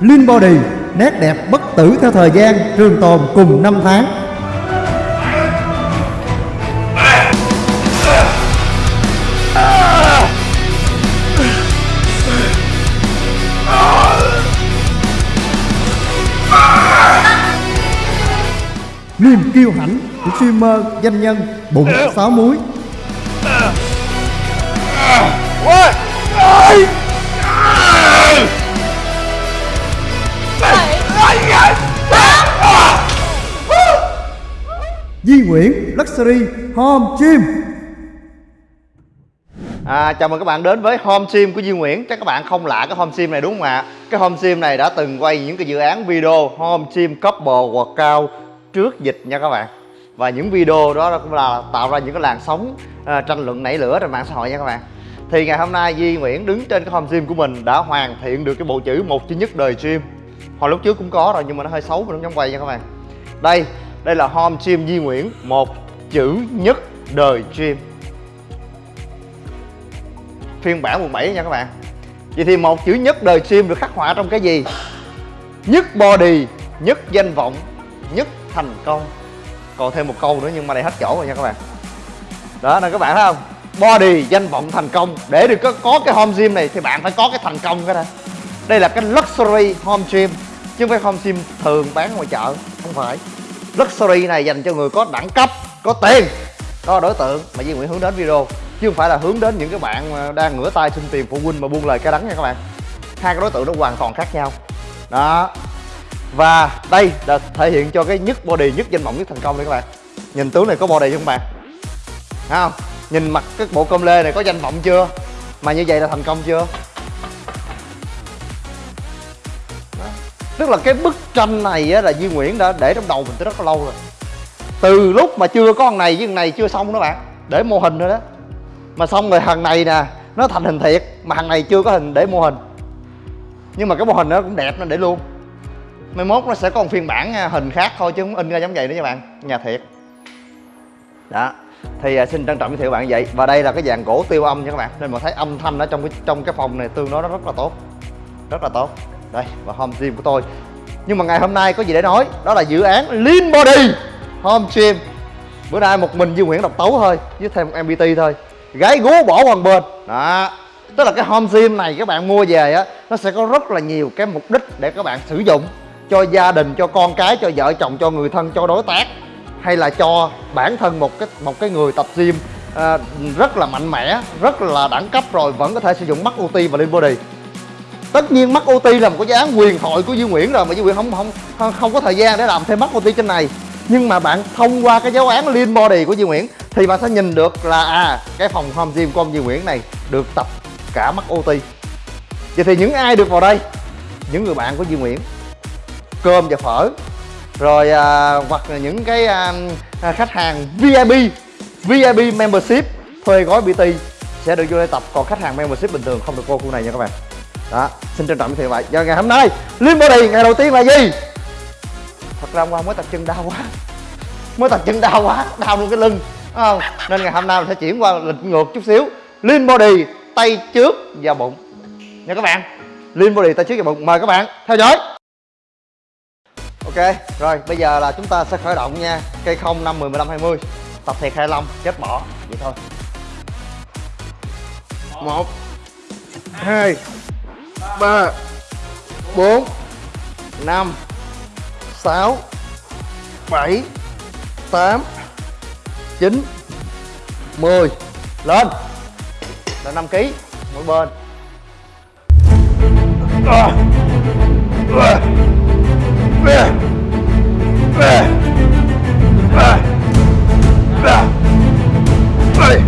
Lean Body, Nét đẹp bất tử theo thời gian, Trường tồn cùng năm tháng. Niềm kiêu hãnh của streamer, danh nhân, bụng sáu muối. Di Nguyễn Luxury Home Gym. À, chào mừng các bạn đến với home sim của Duy Nguyễn. Chắc các bạn không lạ cái home sim này đúng không ạ? Cái home sim này đã từng quay những cái dự án video home sim couple workout trước dịch nha các bạn. Và những video đó cũng là tạo ra những cái làn sóng à, tranh luận nảy lửa trên mạng xã hội nha các bạn. Thì ngày hôm nay Duy Nguyễn đứng trên cái home sim của mình đã hoàn thiện được cái bộ chữ một duy nhất đời gym. Hồi lúc trước cũng có rồi nhưng mà nó hơi xấu mình không dám quay nha các bạn. Đây, đây là home gym Di Nguyễn một chữ nhất đời gym. Phiên bản quận 7 nha các bạn. Vậy thì một chữ nhất đời gym được khắc họa trong cái gì? Nhất body, nhất danh vọng, nhất thành công. Còn thêm một câu nữa nhưng mà đây hết chỗ rồi nha các bạn. Đó nên các bạn thấy không? Body, danh vọng, thành công. Để được có, có cái home gym này thì bạn phải có cái thành công cái đây Đây là cái luxury home gym Chứ không phải home gym thường bán ngoài chợ Không phải. Luxury này dành cho người có đẳng cấp, có tiền Đó là đối tượng mà Duy Nguyễn hướng đến video chứ không phải là hướng đến những cái bạn mà đang ngửa tay xin tiền phụ huynh mà buông lời cay đắng nha các bạn. Hai cái đối tượng nó hoàn toàn khác nhau. Đó. Và đây là thể hiện cho cái nhất body nhất danh vọng nhất thành công đây các bạn. Nhìn tướng này có body không bạn? Thấy không? Nhìn mặt cái bộ công lê này có danh vọng chưa? Mà như vậy là thành công chưa? Tức là cái bức tranh này á, là Duy Nguyễn đã để trong đầu mình từ rất là lâu rồi. Từ lúc mà chưa có con này với con này chưa xong đó bạn. Để mô hình rồi đó. Mà xong rồi thằng này nè nó thành hình thiệt mà thằng này chưa có hình để mô hình. Nhưng mà cái mô hình nó cũng đẹp nên để luôn. Mai mốt nó sẽ có một phiên bản à, hình khác thôi chứ không in ra giống vậy nữa nha bạn. Nhà thiệt. Đó. Thì à, xin trân trọng giới thiệu bạn vậy. Và đây là cái dàn gỗ tiêu âm nha các bạn. Nên mà thấy âm thanh ở trong cái trong cái phòng này tương đối nó rất là tốt. Rất là tốt đây và home gym của tôi. Nhưng mà ngày hôm nay có gì để nói? Đó là dự án lean body home gym. Bữa nay một mình Duy Nguyễn độc tấu thôi với thêm một MPT thôi. Gái gú bỏ qua bên đó tức là cái home gym này các bạn mua về á nó sẽ có rất là nhiều cái mục đích để các bạn sử dụng cho gia đình cho con cái cho vợ chồng cho người thân cho đối tác hay là cho bản thân một cái một cái người tập gym à, rất là mạnh mẽ rất là đẳng cấp rồi vẫn có thể sử dụng mắt ulti và lean body tất nhiên mắt OT là một cái dự án quyền thoại của Duy Nguyễn rồi mà Duy Nguyễn không không không, không có thời gian để làm thêm mắt OT trên này. Nhưng mà bạn thông qua cái giáo án lean body của Duy Nguyễn thì bạn sẽ nhìn được là à cái phòng home gym của ông Duy Nguyễn này được tập cả mắt OT vậy thì những ai được vào đây? Những người bạn của Duy Nguyễn. Cơm và phở. Rồi à, hoặc là những cái à, à khách hàng VIP VIP membership thuê gói PT sẽ được vô đây tập. Còn khách hàng membership bình thường không được vô khu này nha các bạn đó xin trân trọng giới thiệu vậy do ngày hôm nay Lean Body ngày đầu tiên là gì? Thật ra hôm qua mới tập chân đau quá. Mới tập chân đau quá đau luôn cái lưng Đúng không? Nên ngày hôm nay mình sẽ chuyển qua lịch ngược chút xíu. Lean body tay trước và bụng. Nha các bạn lean body tay trước và bụng. Mời các bạn theo dõi. Ok rồi bây giờ là chúng ta sẽ khởi động nha. Cây không năm mười mười lăm hai mươi. Tập thiệt hai lông, chết bỏ. Vậy thôi. Một hai ba, bốn, năm, sáu, bảy, tám 9 10 lên là 5 kg mỗi bên à. À. À. À. À. À. À. À.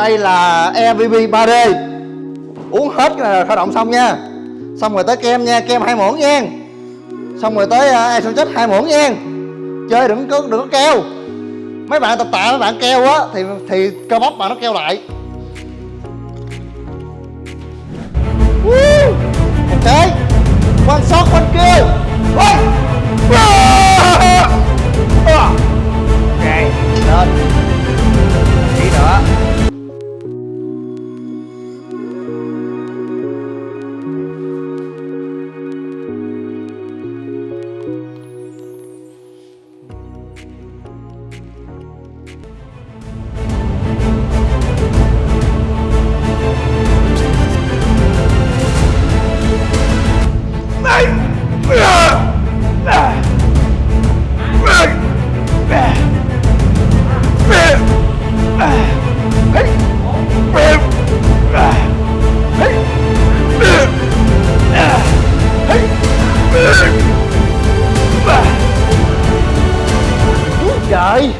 đây là EVP 3D uống hết là khởi động xong nha. Xong rồi tới kem nha kem hai muỗng nha. Xong rồi tới uh, em chết hai muỗng nha. Chơi đừng có đừng có keo. Mấy bạn tập tạ mấy bạn keo á thì thì cơ bắp bạn nó keo lại. Woo! ok. Quan sót quanh kia Ôi! Trời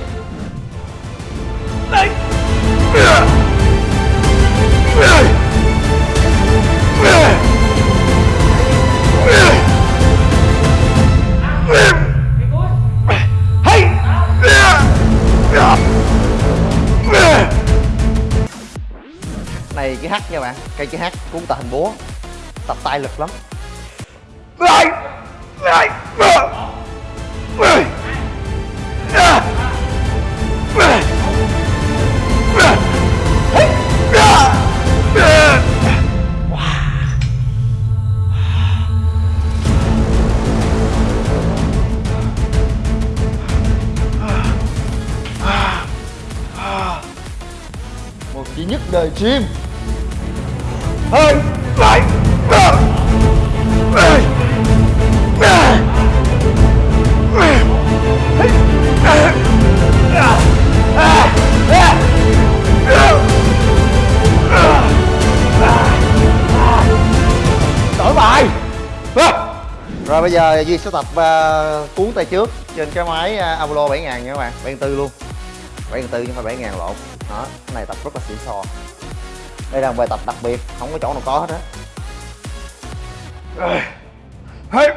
này cái hát nha bạn. Cây cái hát cuốn tà hình búa. Tập tay lực lắm một chỉ nhất đời chim. Hai rồi bây giờ duy sẽ tập uh, cuốn tay trước trên cái máy uh, Apollo 7000 nha các bạn. 74 luôn. 74 chứ không phải 7000 lộn. Đó cái này tập rất là xịn sò. Đây là một bài tập đặc biệt không có chỗ nào có hết á. Quá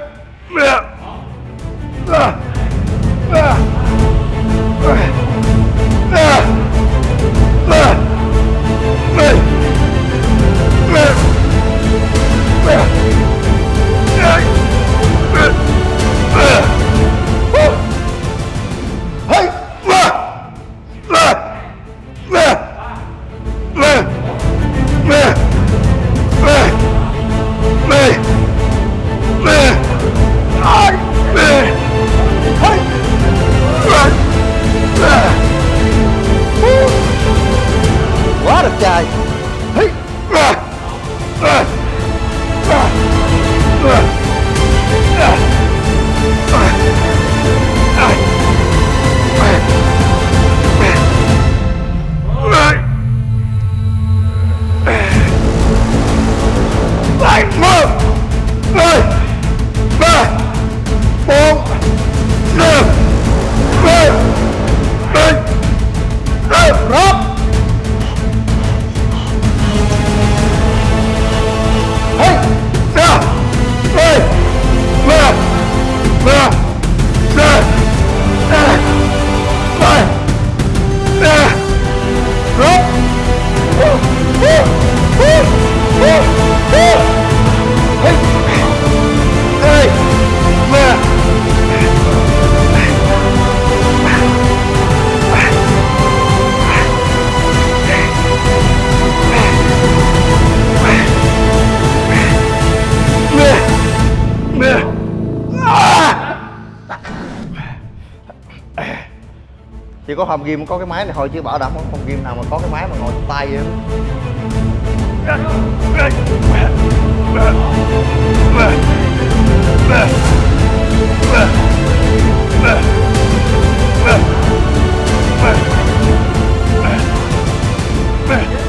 chỉ có hòm ghim có cái máy này thôi chứ bảo đảm không hòm ghim nào mà có cái máy mà ngồi trong tay vậy Yeah.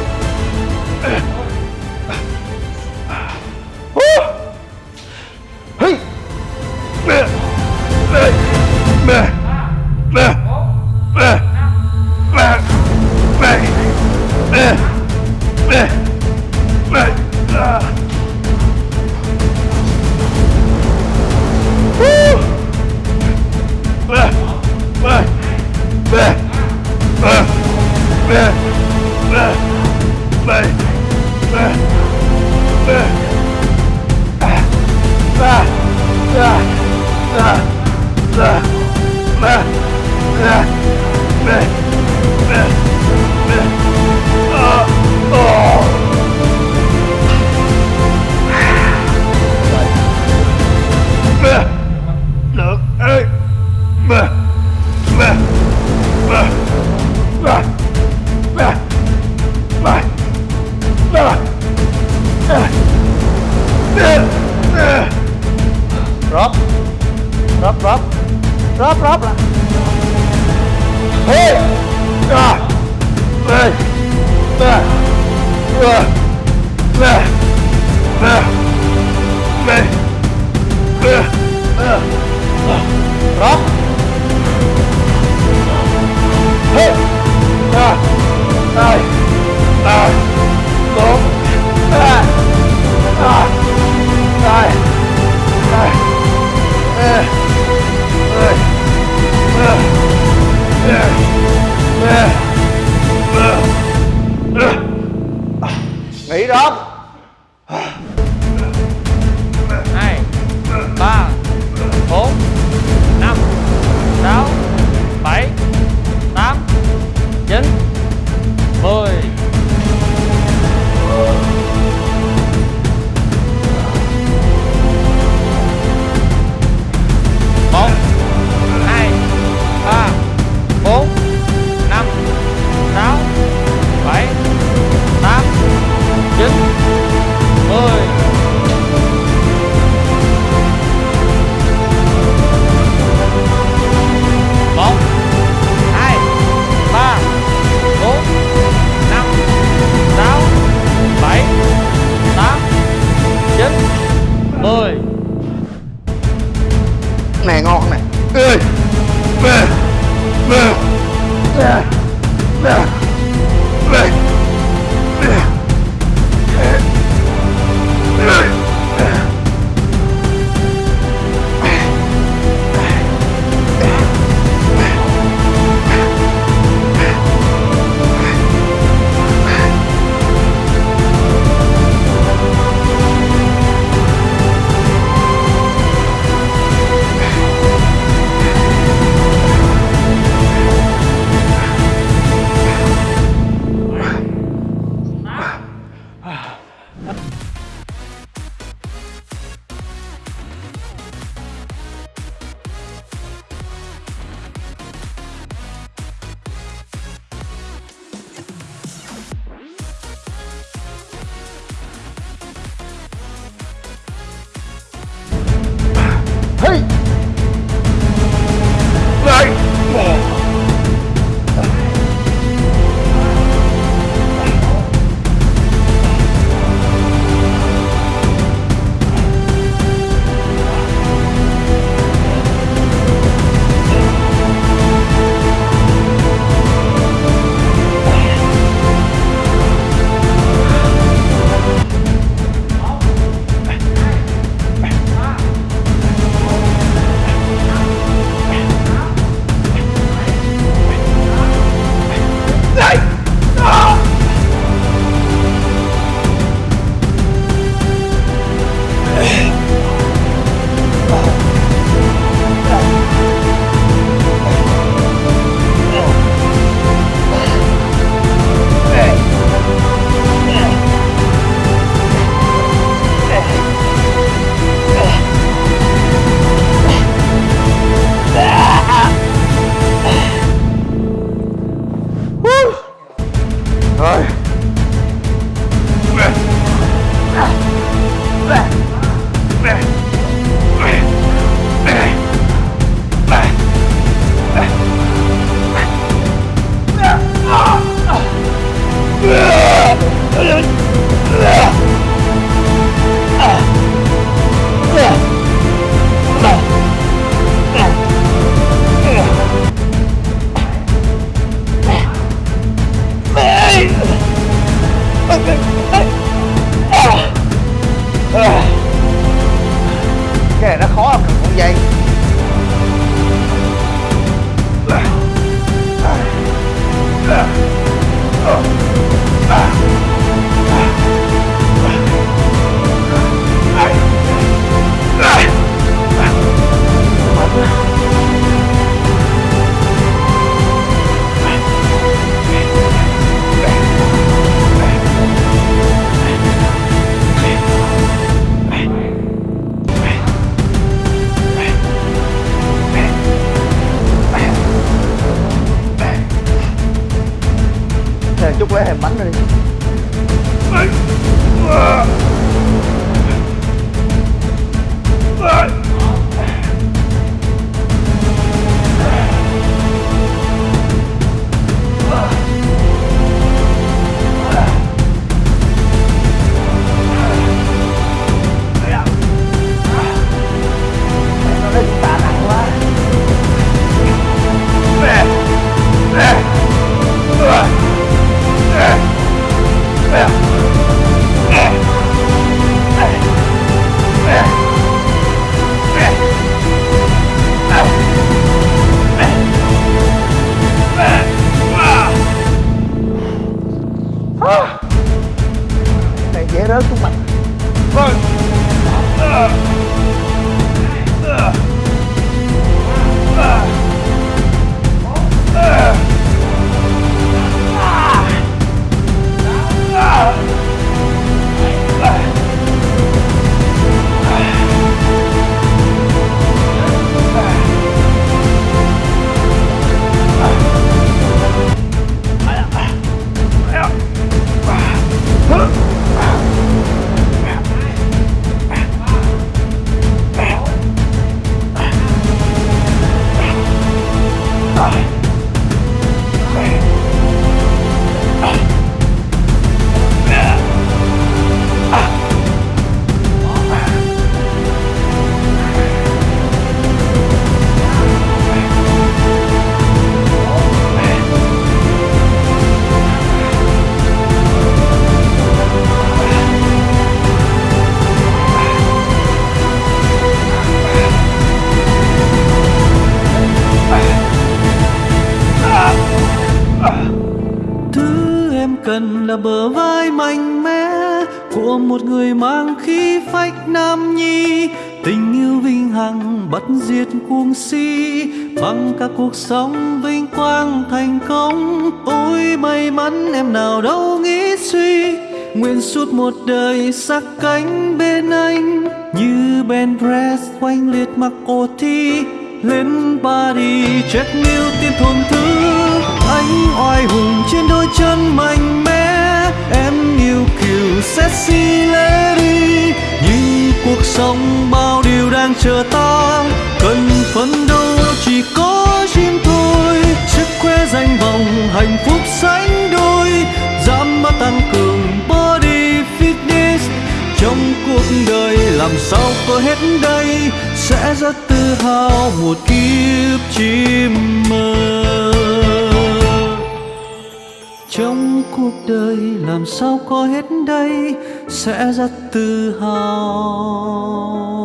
bằng cả cuộc sống vinh quang thành công. Ôi, may mắn em nào đâu nghĩ suy, nguyện suốt một đời sát cánh bên anh. Như Ben Press quanh liệt mặc ô thi, lên Paris check new tiên thuần thứ. Anh oai hùng trên đôi chân mạnh mẽ, em yêu kiều sexy lady nhưng cuộc sống bao điều đang chờ ta, cần phấn đấu chỉ có chim thôi sức khoe danh vọng, hạnh phúc sánh đôi, dám mà tăng cường body fitness. Trong cuộc đời làm sao có hết đây, sẽ rất tự hào một kiếp chim mơ. Trong cuộc đời làm sao có hết đây, sẽ rất tự hào.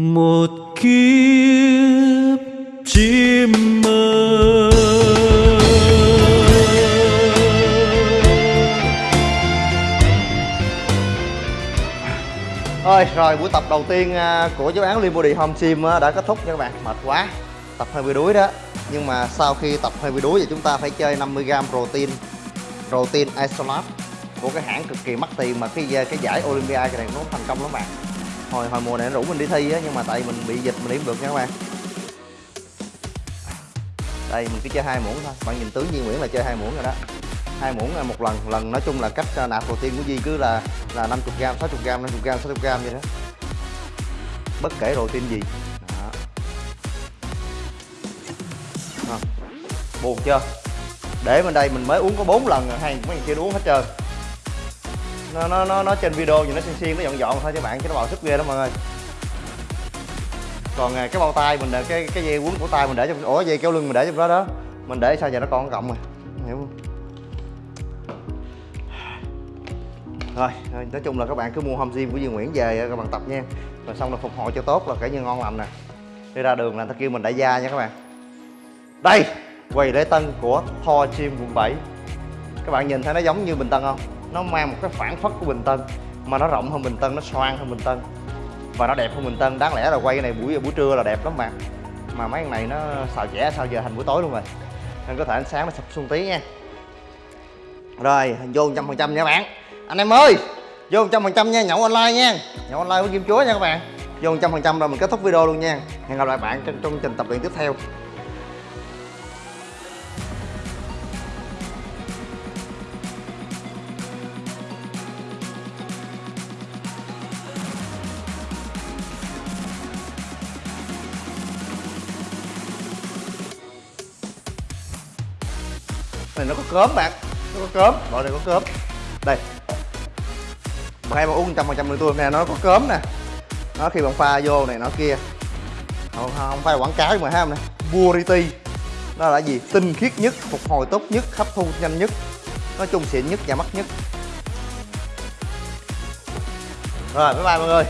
Một kiếp chim mơ. Rồi, rồi buổi tập đầu tiên à, của giáo án Liên Body Home Gym đã kết thúc nha các bạn. Mệt quá Tập hơi bị đuối đó. Nhưng mà sau khi tập hơi bị đuối thì chúng ta phải chơi 50g protein Protein Isolate Của cái hãng cực kỳ mắc tiền mà cái cái giải Olympia cái này nó thành công lắm bạn. Hồi hồi mùa này nó rủ mình đi thi á, Nhưng mà tại mình bị dịch, mình đi không được nha các bạn. Đây, mình cứ chơi hai muỗng thôi. Bạn nhìn tướng Duy Nguyễn là chơi hai muỗng rồi đó. Hai muỗng là một lần lần nói chung là cách à, nạp nạp protein của Duy cứ là là 50 gram 60 gram 50 gram 60 gram vậy đó. Bất kể protein gì. Đó. À. buồn chưa? Để bên đây mình mới uống có 4 lần rồi, hay mấy người kia uống hết trơn nó nó nó nó trên video thì nó xiên xiên nó dọn dọn thôi các bạn chứ nó bào sức ghê đó mọi người. Còn à, cái bao tay mình để, cái cái dây quấn của tay mình để trong ủa, dây kéo lưng mình để trong đó đó. Mình để sao giờ nó còn cộng rồi hiểu. Không rồi, nói chung là các bạn cứ mua home gym của Duy Nguyễn về các bạn tập nha. Rồi xong là phục hồi cho tốt là kể như ngon lành nè. Đi ra đường là ta kêu mình đại gia nha các bạn. Đây, quầy lễ tân của Thor Gym quận 7 các bạn nhìn thấy nó giống như Bình Tân không? Nó mang một cái phản phất của Bình Tân, mà nó rộng hơn Bình Tân, nó xoan hơn Bình Tân. Và nó đẹp hơn Bình Tân. Đáng lẽ là quay cái này buổi buổi trưa là đẹp lắm bạn mà mấy cái này nó xào trẻ sao giờ thành buổi tối luôn rồi. Nên có thể ánh sáng nó sụp xuống tí nha. Rồi, vô trăm phần trăm nha bạn. Anh em ơi, vô trăm phần trăm nha, nhậu online nha. Nhậu online với kim chúa nha các bạn. Vô trăm phần trăm rồi mình kết thúc video luôn nha. Hẹn gặp lại bạn trong trong trình tập luyện tiếp theo. Này nó có cớm bạn. Nó có cớm loại này có cớm đây. Mà hay mà uống trăm phần trăm tôi nè nó có cớm nè. Nó khi bạn pha vô này nó kia. Không, không phải quảng cáo mà ha không nè? Purity nó là gì? Tinh khiết nhất phục hồi tốt nhất hấp thu nhanh nhất. Nói chung xịn nhất và mắc nhất. Rồi bye bye mọi người.